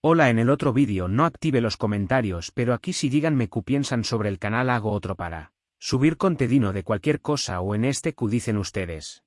Hola en el otro vídeo no active los comentarios pero aquí si díganme qué piensan sobre el canal hago otro para subir contenido de cualquier cosa o en este que dicen ustedes.